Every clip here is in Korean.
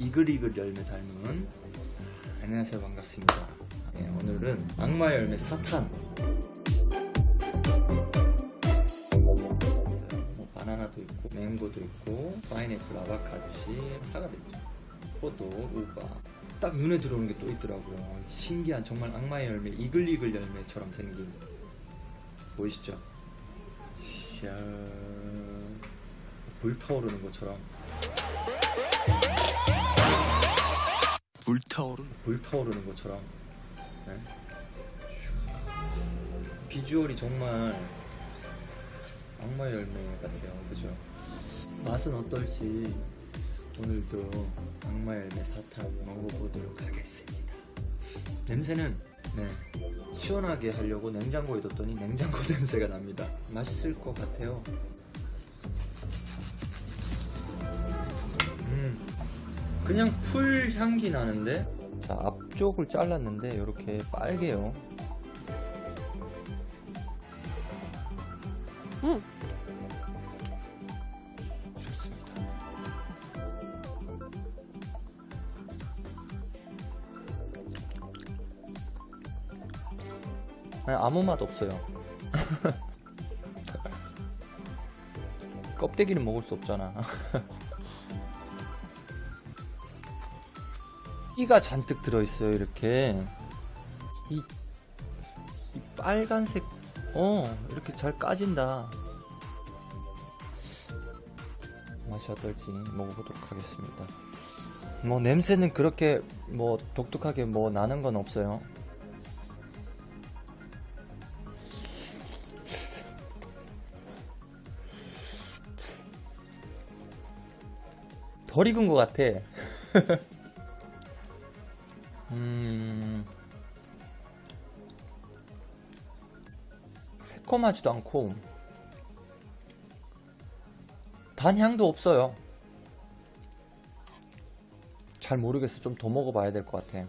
이글이글 열매 닮은 안녕하세요. 반갑습니다. 네, 오늘은 악마 열매 사탄. 뭐 바나나도 있고 맹고도 있고 파인애플 아바카치 사과도 있죠. 포도 우바. 딱 눈에 들어오는 게 또 있더라고요. 신기한 정말 악마의 열매 이글이글 열매처럼 생긴. 보이시죠? 샤. 불타오르는 것처럼 불타오르는 불타오르는 것처럼. 네. 비주얼이 정말 악마 열매 같아요. 그죠? 맛은 어떨지 오늘도 악마 열매 사탕 먹어보도록 하겠습니다. 냄새는 네. 시원하게 하려고 냉장고에 뒀더니 냉장고 냄새가 납니다. 맛있을 것 같아요 그냥 풀 향기 나는데? 자 앞쪽을 잘랐는데 이렇게 빨개요. 음. 좋습니다. 아니, 아무 맛 없어요. 껍데기는 먹을 수 없잖아 끼가 잔뜩 들어있어요 이렇게. 이, 이 빨간색 어 이렇게 잘 까진다. 맛이 어떨지 먹어보도록 하겠습니다. 뭐 냄새는 그렇게 뭐 독특하게 뭐 나는 건 없어요. 덜 익은 것 같아 새콤하지도 않고 단 향도 없어요. 잘 모르겠어. 좀 더 먹어봐야 될 것 같아.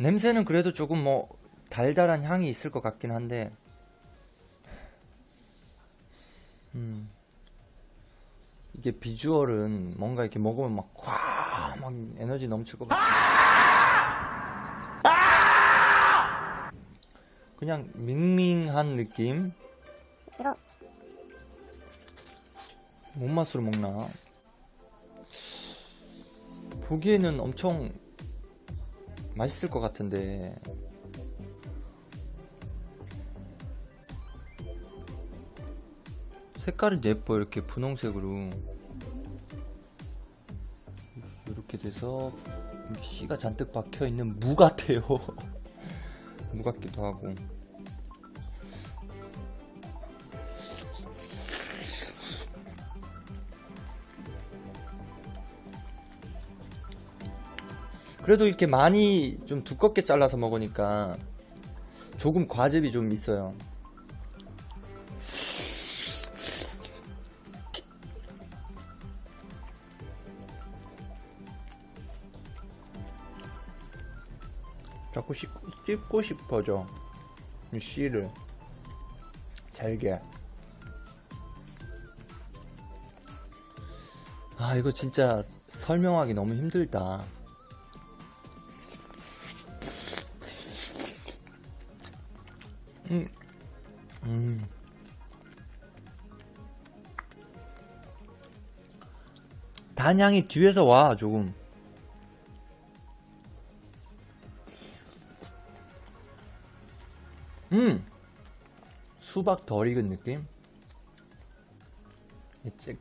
냄새는 그래도 조금 뭐 달달한 향이 있을 것 같긴 한데 음... 이게 비주얼은 뭔가 이렇게 먹으면 막 꽉 막 에너지 넘칠 것 같아. 그냥 밍밍한 느낌. 이거 뭔 맛으로 먹나? 보기에는 엄청 맛있을 것 같은데. 색깔은 예뻐 이렇게 분홍색으로 이렇게 돼서 씨가 잔뜩 박혀 있는 무 같아요. 무 같기도 하고. 그래도 이렇게 많이 좀 두껍게 잘라서 먹으니까 조금 과즙이 좀 있어요. 자꾸 씹, 씹고 싶어져. 이 씨를. 잘게. 아 이거 진짜 설명하기 너무 힘들다. 음. 음. 단향이 뒤에서 와 조금 수박 덜 익은 느낌?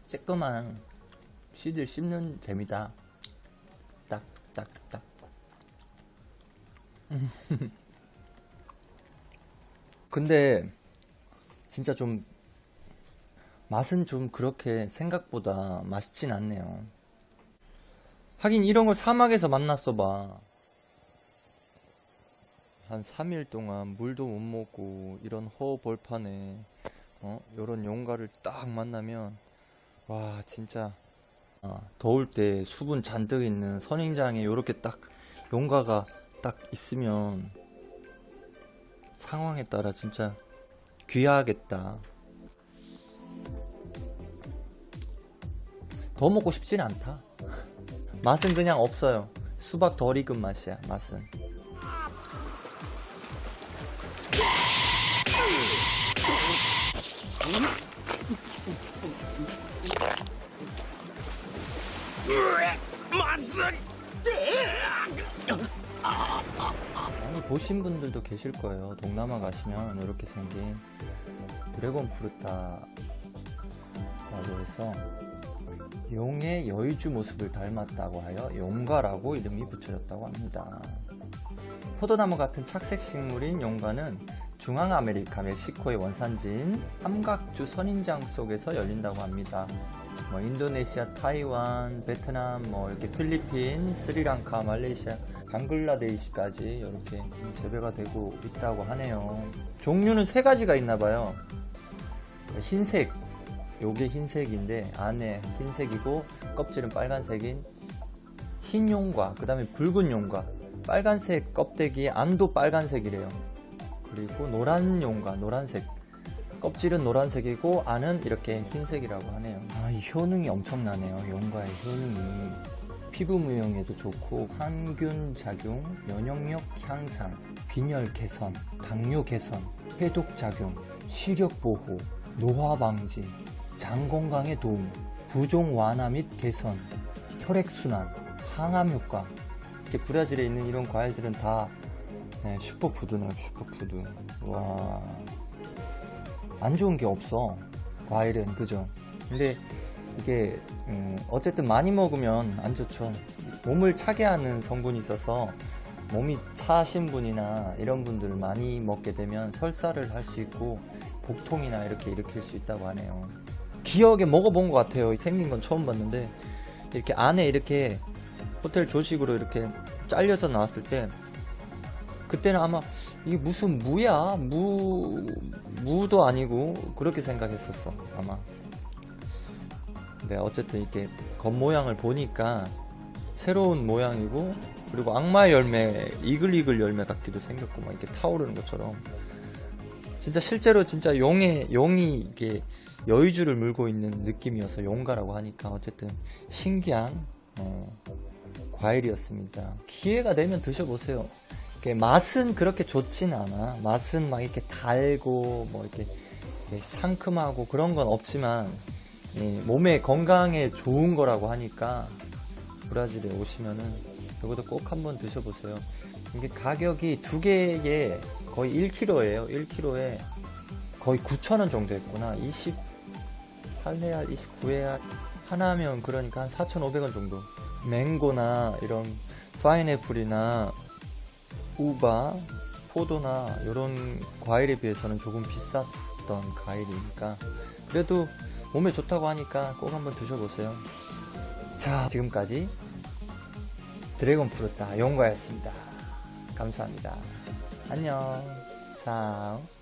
쬐끄만 씨들 씹는 재미다. 딱, 딱, 딱. 근데, 진짜 좀, 맛은 좀 그렇게 생각보다 맛있진 않네요. 하긴 이런 걸 사막에서 만났어 봐. 한 3일 동안 물도 못 먹고 이런 허벌판에 어? 요런 용가를 딱 만나면 와 진짜 아, 더울 때 수분 잔뜩 있는 선인장에 요렇게 딱 용가가 딱 있으면 상황에 따라 진짜 귀하겠다 더 먹고 싶진 않다. 맛은 그냥 없어요. 수박 덜 익은 맛이야, 맛은. 아니, 보신 분들도 계실 거예요. 동남아 가시면 이렇게 생긴 드래곤 프루타라고 해서 용의 여의주 모습을 닮았다고 하여 용가라고 이름이 붙여졌다고 합니다. 포도나무 같은 착색 식물인 용가는 중앙아메리카 멕시코의 원산지인 삼각주 선인장 속에서 열린다고 합니다. 뭐 인도네시아, 타이완, 베트남, 뭐 이렇게 필리핀, 스리랑카, 말레이시아, 방글라데시까지 이렇게 재배가 되고 있다고 하네요. 종류는 세 가지가 있나 봐요. 흰색, 요게 흰색인데 안에 흰색이고 껍질은 빨간색인 흰 용과 그 다음에 붉은 용과 빨간색 껍데기 안도 빨간색이래요. 그리고 노란 용과 노란색 껍질은 노란색이고 안은 이렇게 흰색이라고 하네요. 아, 이 효능이 엄청나네요. 용과의 효능이 피부 무용에도 좋고 항균 작용, 면역력 향상, 빈혈 개선, 당뇨 개선, 해독 작용, 시력 보호, 노화 방지, 장 건강에 도움, 부종 완화 및 개선, 혈액 순환, 항암 효과. 이렇게 브라질에 있는 이런 과일들은 다 네, 슈퍼푸드네요, 슈퍼푸드. 와. 안 좋은 게 없어. 과일은, 그죠? 근데 이게, 음, 어쨌든 많이 먹으면 안 좋죠. 몸을 차게 하는 성분이 있어서 몸이 차신 분이나 이런 분들 많이 먹게 되면 설사를 할 수 있고 복통이나 이렇게 일으킬 수 있다고 하네요. 기억에 먹어본 것 같아요. 생긴 건 처음 봤는데 이렇게 안에 이렇게 호텔 조식으로 이렇게 잘려서 나왔을 때 그때는 아마 이게 무슨 무야 무 무도 아니고 그렇게 생각했었어 아마 근데 어쨌든 이렇게 겉모양을 보니까 새로운 모양이고 그리고 악마 열매 이글이글 열매 같기도 생겼고 막 이렇게 타오르는 것처럼 진짜 실제로 진짜 용의 용이 이게 여의주를 물고 있는 느낌이어서 용가라고 하니까 어쨌든 신기한 어, 과일이었습니다. 기회가 되면 드셔보세요. 이렇게 맛은 그렇게 좋진 않아. 맛은 막 이렇게 달고 뭐 이렇게, 이렇게 상큼하고 그런 건 없지만 이 몸에 건강에 좋은 거라고 하니까 브라질에 오시면은 이것도 꼭 한번 드셔보세요. 이게 가격이 두 개에 거의 1kg예요. 1kg에 거의 9,000원 정도 했구나. 28레알, 29레알 하나면 그러니까 한 4,500원 정도. 맹고나 이런 파인애플이나 우바, 포도나 이런 과일에 비해서는 조금 비쌌던 과일이니까 그래도 몸에 좋다고 하니까 꼭 한번 드셔보세요. 자, 지금까지 드래곤 프루타 용과였습니다. 감사합니다. 안녕. 자.